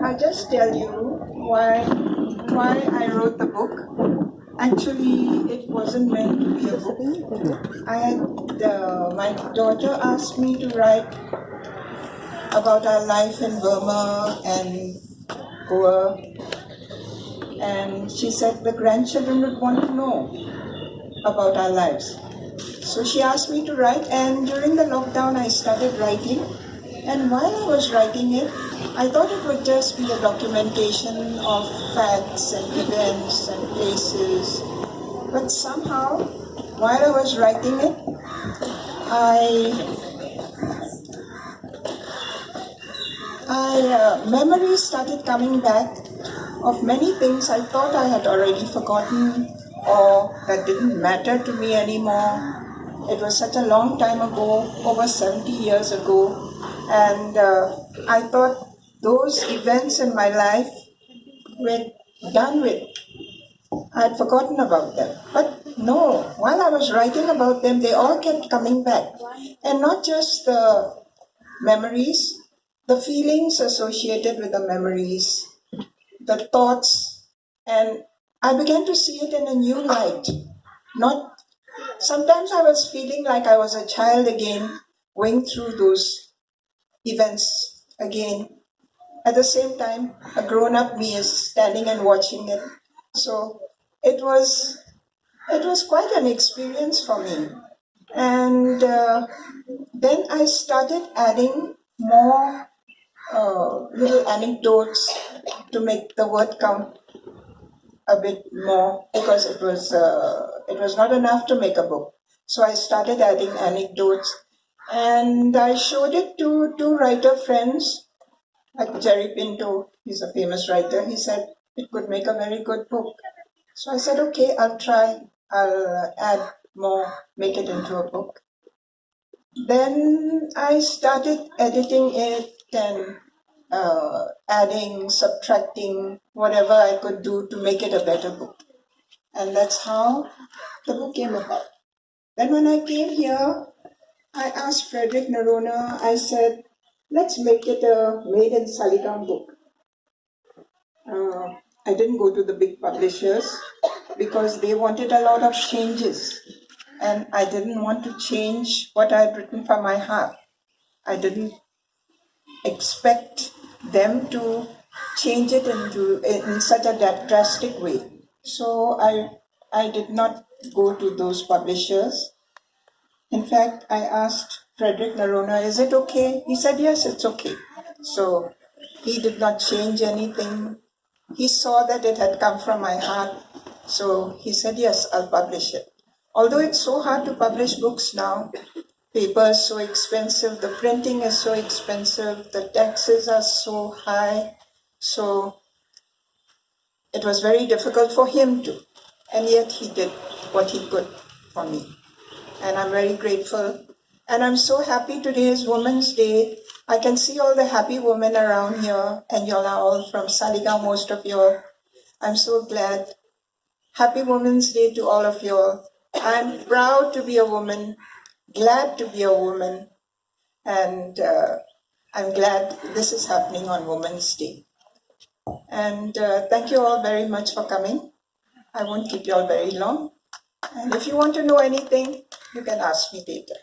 I'll just tell you why why I wrote the book. Actually, it wasn't meant to be a book. I had uh, my daughter asked me to write about our life in Burma and Goa, and she said the grandchildren would want to know about our lives. So she asked me to write, and during the lockdown, I started writing. And while I was writing it, I thought it would just be a documentation of facts and events and places. But somehow, while I was writing it, I I uh, memories started coming back of many things I thought I had already forgotten or that didn't matter to me anymore. It was such a long time ago, over 70 years ago, and uh, I thought those events in my life were done with. I had forgotten about them. But no, while I was writing about them, they all kept coming back. And not just the memories, the feelings associated with the memories, the thoughts, and I began to see it in a new light. Not sometimes I was feeling like I was a child again, going through those events again. At the same time, a grown up me is standing and watching it. So it was it was quite an experience for me. And uh, then I started adding more uh, little anecdotes to make the word count a bit more because it was uh, it was not enough to make a book. So I started adding anecdotes and I showed it to two writer friends, like Jerry Pinto, he's a famous writer. He said it could make a very good book. So I said, okay, I'll try. I'll add more, make it into a book. Then I started editing it and uh, adding, subtracting, whatever I could do to make it a better book. And that's how the book came about. Then when I came here, I asked Frederick Noronha, I said, let's make it a made in Saligao book. Uh, I didn't go to the big publishers because they wanted a lot of changes. And I didn't want to change what I had written from my heart. I didn't expect them to change it into in such a drastic way. So I I did not go to those publishers in fact, I asked Frederick Noronha, is it okay? He said, yes, it's okay. So he did not change anything. He saw that it had come from my heart. So he said, yes, I'll publish it. Although it's so hard to publish books now, paper is so expensive, the printing is so expensive, the taxes are so high. So it was very difficult for him to. And yet he did what he could for me and I'm very grateful. And I'm so happy today is Women's Day. I can see all the happy women around here, and y'all are all from Saligao, most of you. I'm so glad. Happy Women's Day to all of y'all. I'm proud to be a woman, glad to be a woman, and uh, I'm glad this is happening on Women's Day. And uh, thank you all very much for coming. I won't keep you all very long. And if you want to know anything, you can ask me later.